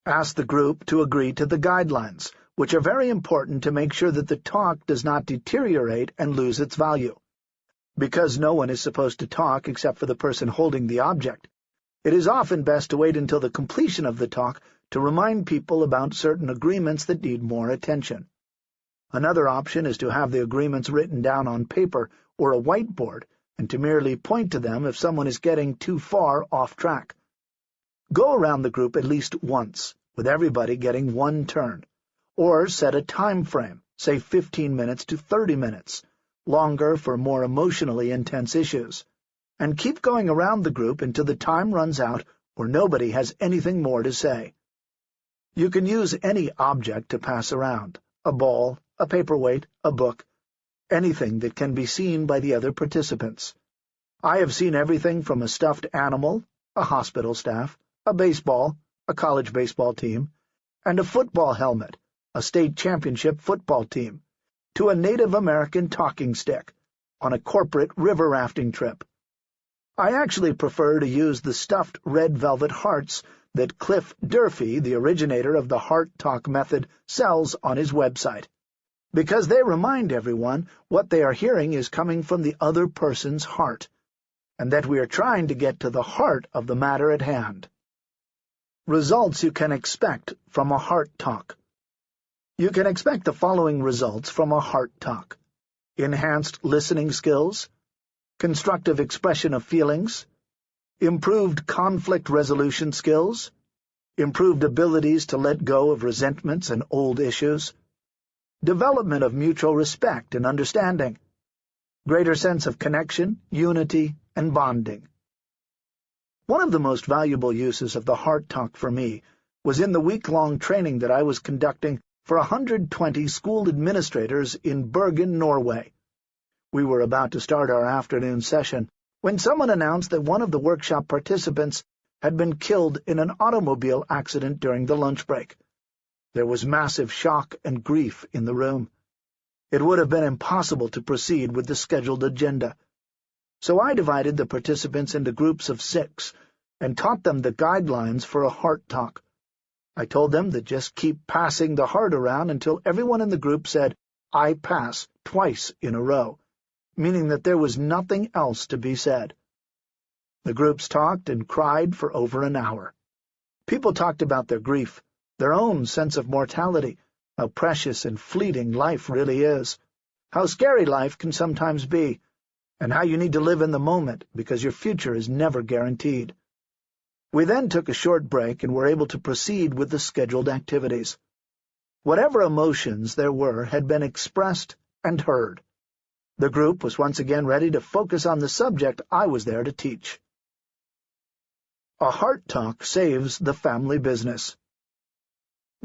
Ask the group to agree to the guidelines, which are very important to make sure that the talk does not deteriorate and lose its value. Because no one is supposed to talk except for the person holding the object, it is often best to wait until the completion of the talk to remind people about certain agreements that need more attention. Another option is to have the agreements written down on paper or a whiteboard and to merely point to them if someone is getting too far off track. Go around the group at least once, with everybody getting one turn, or set a time frame, say 15 minutes to 30 minutes, longer for more emotionally intense issues, and keep going around the group until the time runs out or nobody has anything more to say. You can use any object to pass around, a ball, a paperweight, a book, anything that can be seen by the other participants. I have seen everything from a stuffed animal, a hospital staff, a baseball, a college baseball team, and a football helmet, a state championship football team, to a Native American talking stick, on a corporate river rafting trip. I actually prefer to use the stuffed red velvet hearts that Cliff Durfee, the originator of the Heart Talk method, sells on his website, because they remind everyone what they are hearing is coming from the other person's heart, and that we are trying to get to the heart of the matter at hand. Results you can expect from a heart talk. You can expect the following results from a heart talk. Enhanced listening skills, constructive expression of feelings, improved conflict resolution skills, improved abilities to let go of resentments and old issues, development of mutual respect and understanding, greater sense of connection, unity, and bonding. One of the most valuable uses of the Heart Talk for me was in the week-long training that I was conducting for 120 school administrators in Bergen, Norway. We were about to start our afternoon session when someone announced that one of the workshop participants had been killed in an automobile accident during the lunch break. There was massive shock and grief in the room. It would have been impossible to proceed with the scheduled agenda. So I divided the participants into groups of six and taught them the guidelines for a heart talk. I told them to just keep passing the heart around until everyone in the group said, I pass, twice in a row meaning that there was nothing else to be said. The groups talked and cried for over an hour. People talked about their grief, their own sense of mortality, how precious and fleeting life really is, how scary life can sometimes be, and how you need to live in the moment because your future is never guaranteed. We then took a short break and were able to proceed with the scheduled activities. Whatever emotions there were had been expressed and heard. The group was once again ready to focus on the subject I was there to teach. A Heart Talk Saves the Family Business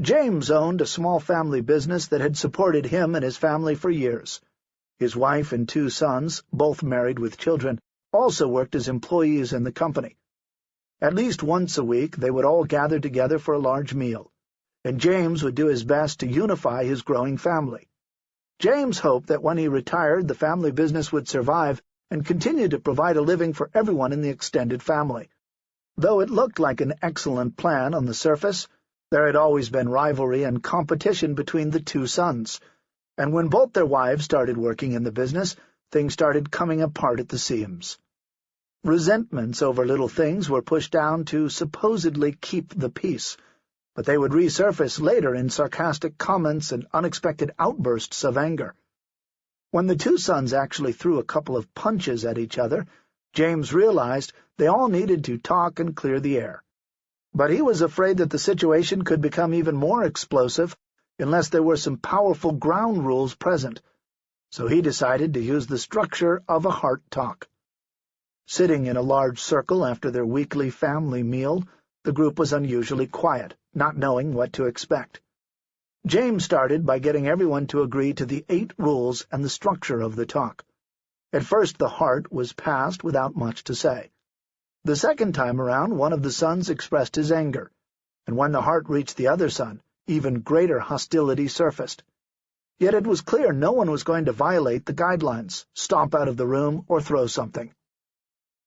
James owned a small family business that had supported him and his family for years. His wife and two sons, both married with children, also worked as employees in the company. At least once a week they would all gather together for a large meal, and James would do his best to unify his growing family. James hoped that when he retired the family business would survive and continue to provide a living for everyone in the extended family. Though it looked like an excellent plan on the surface, there had always been rivalry and competition between the two sons, and when both their wives started working in the business, things started coming apart at the seams. Resentments over little things were pushed down to supposedly keep the peace, but they would resurface later in sarcastic comments and unexpected outbursts of anger. When the two sons actually threw a couple of punches at each other, James realized they all needed to talk and clear the air. But he was afraid that the situation could become even more explosive unless there were some powerful ground rules present, so he decided to use the structure of a heart talk. Sitting in a large circle after their weekly family meal, the group was unusually quiet not knowing what to expect. James started by getting everyone to agree to the eight rules and the structure of the talk. At first the heart was passed without much to say. The second time around one of the sons expressed his anger, and when the heart reached the other son, even greater hostility surfaced. Yet it was clear no one was going to violate the guidelines, stomp out of the room, or throw something.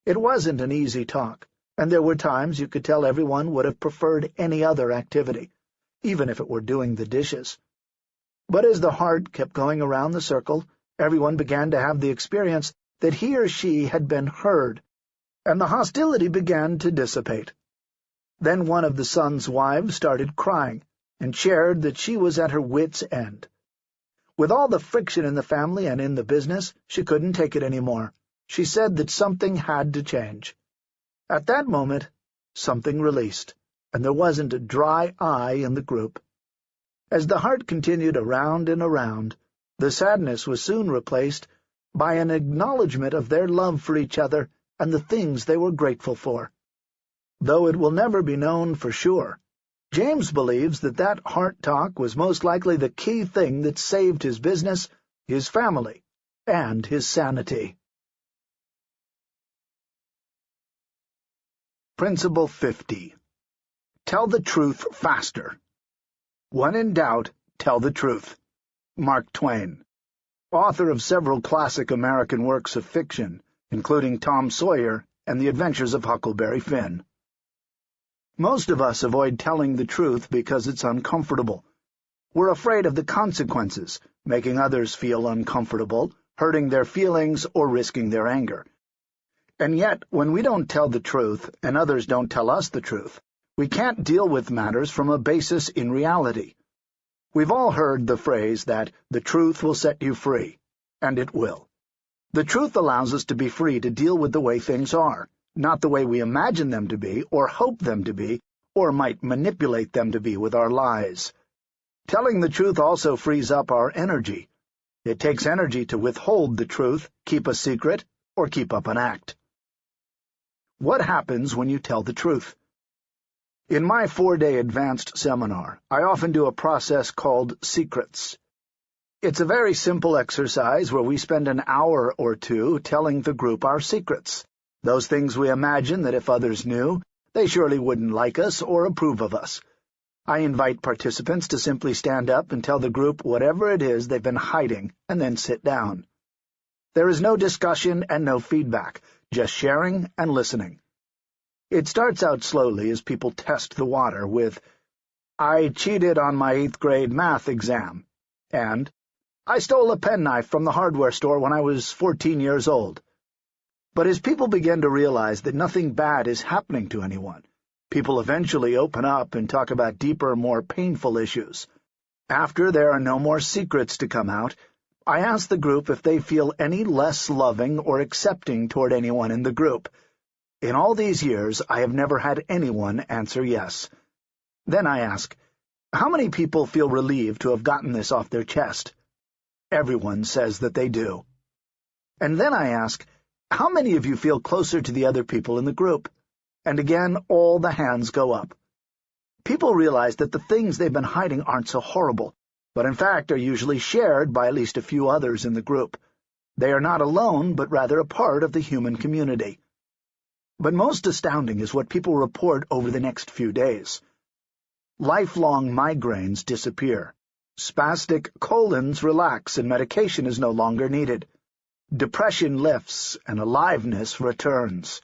It wasn't an easy talk and there were times you could tell everyone would have preferred any other activity, even if it were doing the dishes. But as the heart kept going around the circle, everyone began to have the experience that he or she had been heard, and the hostility began to dissipate. Then one of the son's wives started crying, and shared that she was at her wit's end. With all the friction in the family and in the business, she couldn't take it any more. She said that something had to change. At that moment, something released, and there wasn't a dry eye in the group. As the heart continued around and around, the sadness was soon replaced by an acknowledgment of their love for each other and the things they were grateful for. Though it will never be known for sure, James believes that that heart talk was most likely the key thing that saved his business, his family, and his sanity. Principle 50. Tell the truth faster. When in doubt, tell the truth. Mark Twain. Author of several classic American works of fiction, including Tom Sawyer and The Adventures of Huckleberry Finn. Most of us avoid telling the truth because it's uncomfortable. We're afraid of the consequences, making others feel uncomfortable, hurting their feelings, or risking their anger. And yet, when we don't tell the truth, and others don't tell us the truth, we can't deal with matters from a basis in reality. We've all heard the phrase that the truth will set you free, and it will. The truth allows us to be free to deal with the way things are, not the way we imagine them to be, or hope them to be, or might manipulate them to be with our lies. Telling the truth also frees up our energy. It takes energy to withhold the truth, keep a secret, or keep up an act. What happens when you tell the truth? In my four-day advanced seminar, I often do a process called secrets. It's a very simple exercise where we spend an hour or two telling the group our secrets, those things we imagine that if others knew, they surely wouldn't like us or approve of us. I invite participants to simply stand up and tell the group whatever it is they've been hiding, and then sit down. There is no discussion and no feedback, just sharing and listening. It starts out slowly as people test the water with, I cheated on my eighth-grade math exam, and I stole a penknife from the hardware store when I was 14 years old. But as people begin to realize that nothing bad is happening to anyone, people eventually open up and talk about deeper, more painful issues. After there are no more secrets to come out, I ask the group if they feel any less loving or accepting toward anyone in the group. In all these years, I have never had anyone answer yes. Then I ask, how many people feel relieved to have gotten this off their chest? Everyone says that they do. And then I ask, how many of you feel closer to the other people in the group? And again, all the hands go up. People realize that the things they've been hiding aren't so horrible, but in fact are usually shared by at least a few others in the group. They are not alone, but rather a part of the human community. But most astounding is what people report over the next few days. Lifelong migraines disappear. Spastic colons relax and medication is no longer needed. Depression lifts and aliveness returns.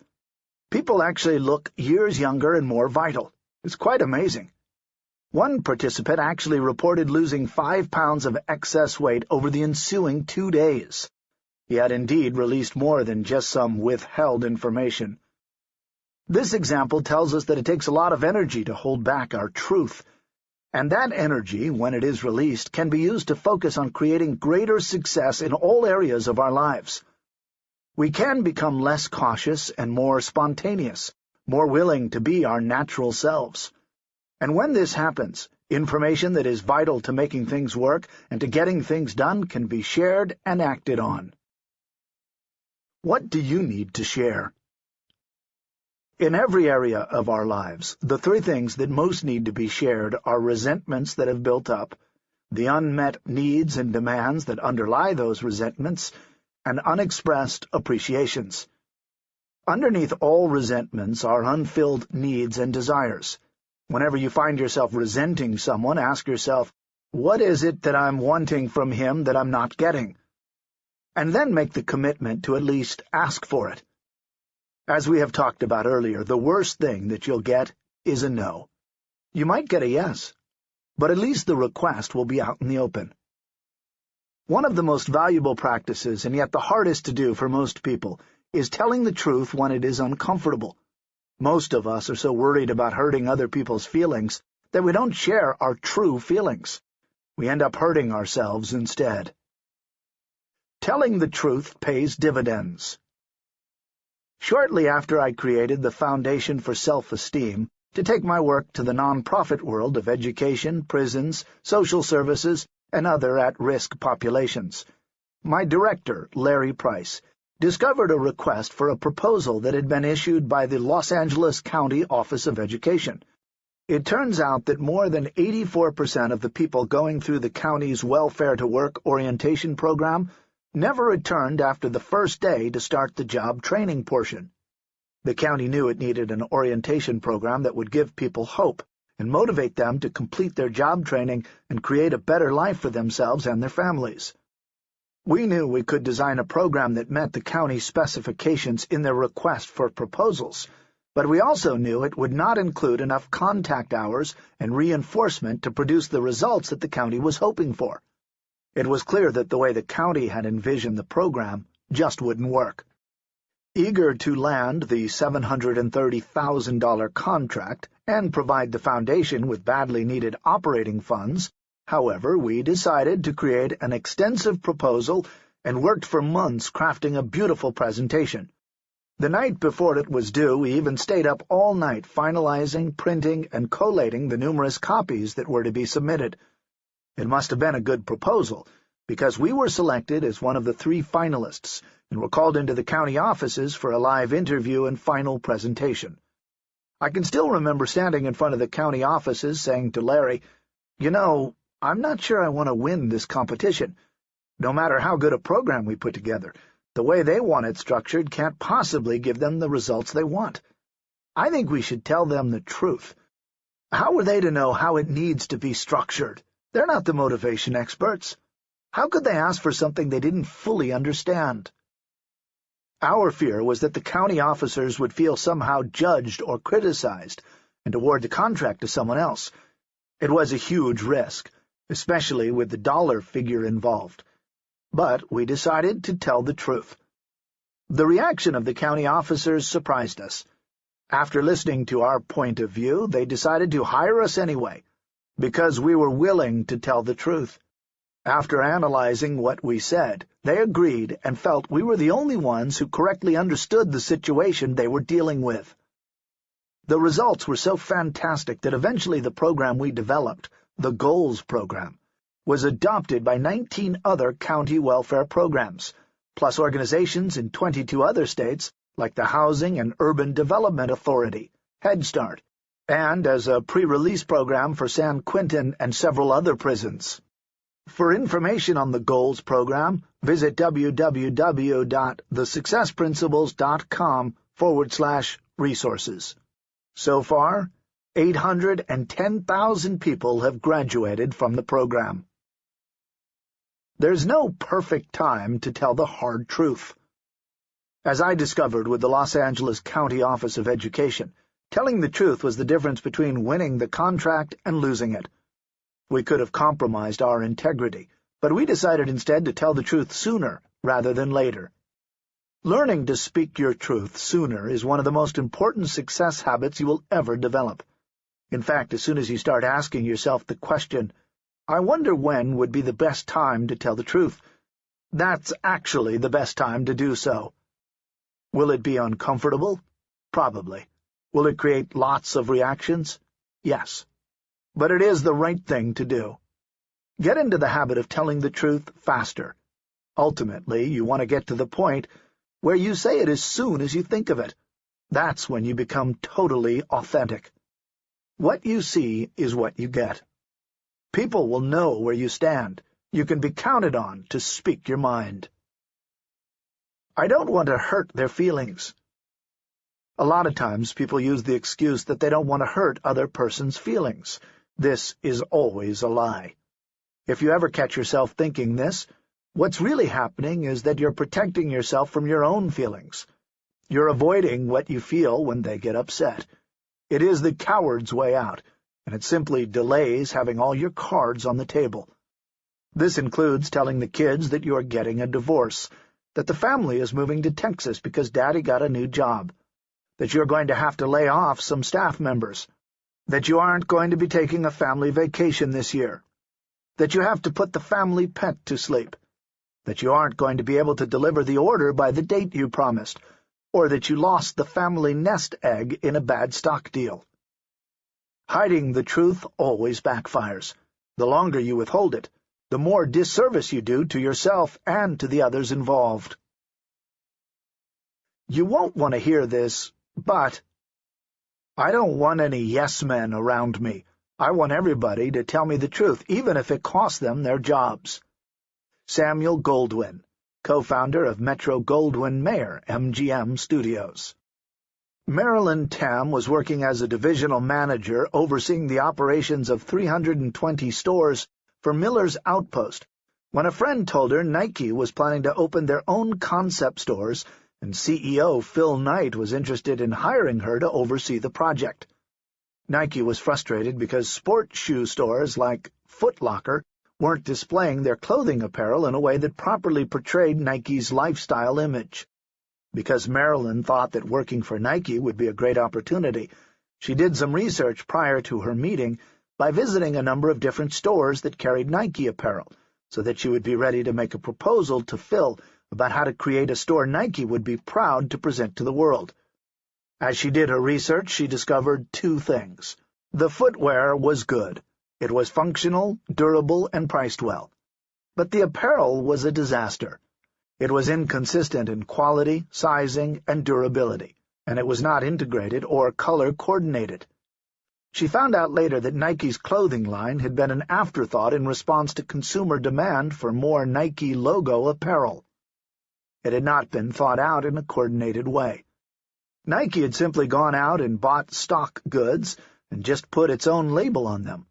People actually look years younger and more vital. It's quite amazing. One participant actually reported losing five pounds of excess weight over the ensuing two days. He had indeed released more than just some withheld information. This example tells us that it takes a lot of energy to hold back our truth, and that energy, when it is released, can be used to focus on creating greater success in all areas of our lives. We can become less cautious and more spontaneous, more willing to be our natural selves. And when this happens, information that is vital to making things work and to getting things done can be shared and acted on. What do you need to share? In every area of our lives, the three things that most need to be shared are resentments that have built up, the unmet needs and demands that underlie those resentments, and unexpressed appreciations. Underneath all resentments are unfilled needs and desires, Whenever you find yourself resenting someone, ask yourself, what is it that I'm wanting from him that I'm not getting? And then make the commitment to at least ask for it. As we have talked about earlier, the worst thing that you'll get is a no. You might get a yes, but at least the request will be out in the open. One of the most valuable practices, and yet the hardest to do for most people, is telling the truth when it is uncomfortable. Most of us are so worried about hurting other people's feelings that we don't share our true feelings. We end up hurting ourselves instead. Telling the truth pays dividends. Shortly after I created the Foundation for Self-Esteem to take my work to the non-profit world of education, prisons, social services, and other at-risk populations, my director, Larry Price, discovered a request for a proposal that had been issued by the Los Angeles County Office of Education. It turns out that more than 84% of the people going through the county's Welfare to Work orientation program never returned after the first day to start the job training portion. The county knew it needed an orientation program that would give people hope and motivate them to complete their job training and create a better life for themselves and their families. We knew we could design a program that met the county specifications in their request for proposals, but we also knew it would not include enough contact hours and reinforcement to produce the results that the county was hoping for. It was clear that the way the county had envisioned the program just wouldn't work. Eager to land the $730,000 contract and provide the Foundation with badly needed operating funds, however, we decided to create an extensive proposal and worked for months crafting a beautiful presentation. The night before it was due, we even stayed up all night finalizing, printing, and collating the numerous copies that were to be submitted. It must have been a good proposal, because we were selected as one of the three finalists and were called into the county offices for a live interview and final presentation. I can still remember standing in front of the county offices saying to Larry, You know, I'm not sure I want to win this competition. No matter how good a program we put together, the way they want it structured can't possibly give them the results they want. I think we should tell them the truth. How are they to know how it needs to be structured? They're not the motivation experts. How could they ask for something they didn't fully understand? Our fear was that the county officers would feel somehow judged or criticized and award the contract to someone else. It was a huge risk, especially with the dollar figure involved. But we decided to tell the truth. The reaction of the county officers surprised us. After listening to our point of view, they decided to hire us anyway, because we were willing to tell the truth. After analyzing what we said, they agreed and felt we were the only ones who correctly understood the situation they were dealing with. The results were so fantastic that eventually the program we developed, the Goals Program, was adopted by 19 other county welfare programs, plus organizations in 22 other states like the Housing and Urban Development Authority, Head Start, and as a pre-release program for San Quentin and several other prisons. For information on the Goals program, visit www.thesuccessprinciples.com forward slash resources. So far, 810,000 people have graduated from the program. There's no perfect time to tell the hard truth. As I discovered with the Los Angeles County Office of Education, Telling the truth was the difference between winning the contract and losing it. We could have compromised our integrity, but we decided instead to tell the truth sooner rather than later. Learning to speak your truth sooner is one of the most important success habits you will ever develop. In fact, as soon as you start asking yourself the question, I wonder when would be the best time to tell the truth, that's actually the best time to do so. Will it be uncomfortable? Probably. Will it create lots of reactions? Yes. But it is the right thing to do. Get into the habit of telling the truth faster. Ultimately, you want to get to the point where you say it as soon as you think of it. That's when you become totally authentic. What you see is what you get. People will know where you stand. You can be counted on to speak your mind. I don't want to hurt their feelings. A lot of times people use the excuse that they don't want to hurt other person's feelings. This is always a lie. If you ever catch yourself thinking this, what's really happening is that you're protecting yourself from your own feelings. You're avoiding what you feel when they get upset. It is the coward's way out, and it simply delays having all your cards on the table. This includes telling the kids that you are getting a divorce, that the family is moving to Texas because Daddy got a new job, that you're going to have to lay off some staff members, that you aren't going to be taking a family vacation this year, that you have to put the family pet to sleep, that you aren't going to be able to deliver the order by the date you promised, or that you lost the family nest egg in a bad stock deal. Hiding the truth always backfires. The longer you withhold it, the more disservice you do to yourself and to the others involved. You won't want to hear this, but I don't want any yes-men around me. I want everybody to tell me the truth, even if it costs them their jobs. Samuel Goldwyn, co-founder of Metro-Goldwyn-Mayer MGM Studios. Marilyn Tam was working as a divisional manager overseeing the operations of 320 stores for Miller's Outpost when a friend told her Nike was planning to open their own concept stores and CEO Phil Knight was interested in hiring her to oversee the project. Nike was frustrated because sport shoe stores like Foot Locker weren't displaying their clothing apparel in a way that properly portrayed Nike's lifestyle image. Because Marilyn thought that working for Nike would be a great opportunity, she did some research prior to her meeting by visiting a number of different stores that carried Nike apparel, so that she would be ready to make a proposal to Phil about how to create a store Nike would be proud to present to the world. As she did her research, she discovered two things. The footwear was good. It was functional, durable, and priced well. But the apparel was a disaster. It was inconsistent in quality, sizing, and durability, and it was not integrated or color-coordinated. She found out later that Nike's clothing line had been an afterthought in response to consumer demand for more Nike logo apparel. It had not been thought out in a coordinated way. Nike had simply gone out and bought stock goods and just put its own label on them.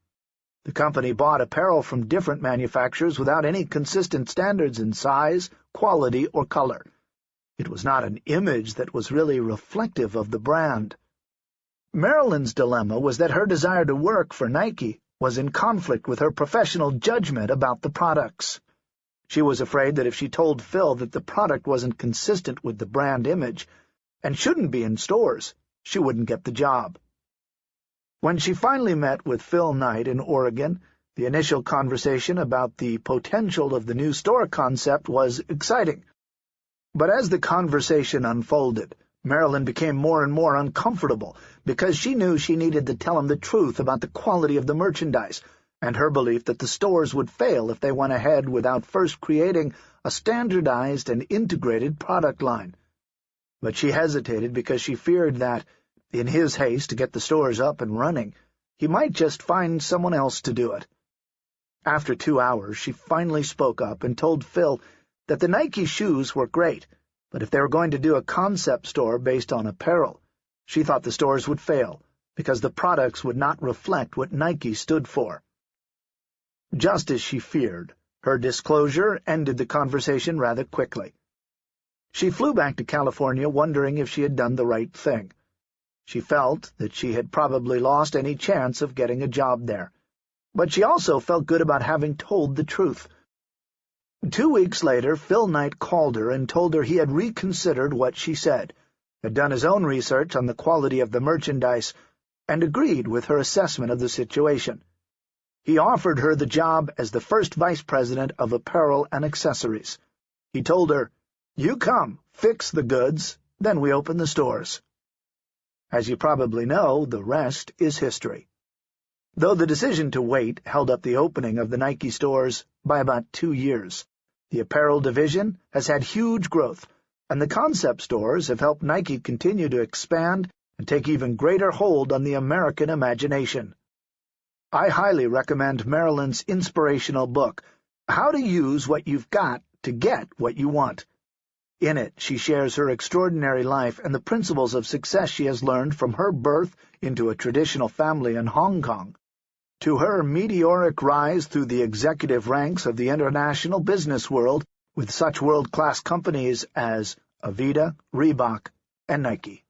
The company bought apparel from different manufacturers without any consistent standards in size, quality, or color. It was not an image that was really reflective of the brand. Marilyn's dilemma was that her desire to work for Nike was in conflict with her professional judgment about the products. She was afraid that if she told Phil that the product wasn't consistent with the brand image and shouldn't be in stores, she wouldn't get the job. When she finally met with Phil Knight in Oregon, the initial conversation about the potential of the new store concept was exciting. But as the conversation unfolded, Marilyn became more and more uncomfortable because she knew she needed to tell him the truth about the quality of the merchandise and her belief that the stores would fail if they went ahead without first creating a standardized and integrated product line. But she hesitated because she feared that, in his haste to get the stores up and running, he might just find someone else to do it. After two hours, she finally spoke up and told Phil that the Nike shoes were great, but if they were going to do a concept store based on apparel, she thought the stores would fail, because the products would not reflect what Nike stood for. Just as she feared, her disclosure ended the conversation rather quickly. She flew back to California wondering if she had done the right thing. She felt that she had probably lost any chance of getting a job there, but she also felt good about having told the truth. Two weeks later, Phil Knight called her and told her he had reconsidered what she said, had done his own research on the quality of the merchandise, and agreed with her assessment of the situation. He offered her the job as the first vice president of apparel and accessories. He told her, You come, fix the goods, then we open the stores. As you probably know, the rest is history. Though the decision to wait held up the opening of the Nike stores by about two years, the apparel division has had huge growth, and the concept stores have helped Nike continue to expand and take even greater hold on the American imagination. I highly recommend Marilyn's inspirational book, How to Use What You've Got to Get What You Want. In it, she shares her extraordinary life and the principles of success she has learned from her birth into a traditional family in Hong Kong to her meteoric rise through the executive ranks of the international business world with such world-class companies as Aveda, Reebok, and Nike.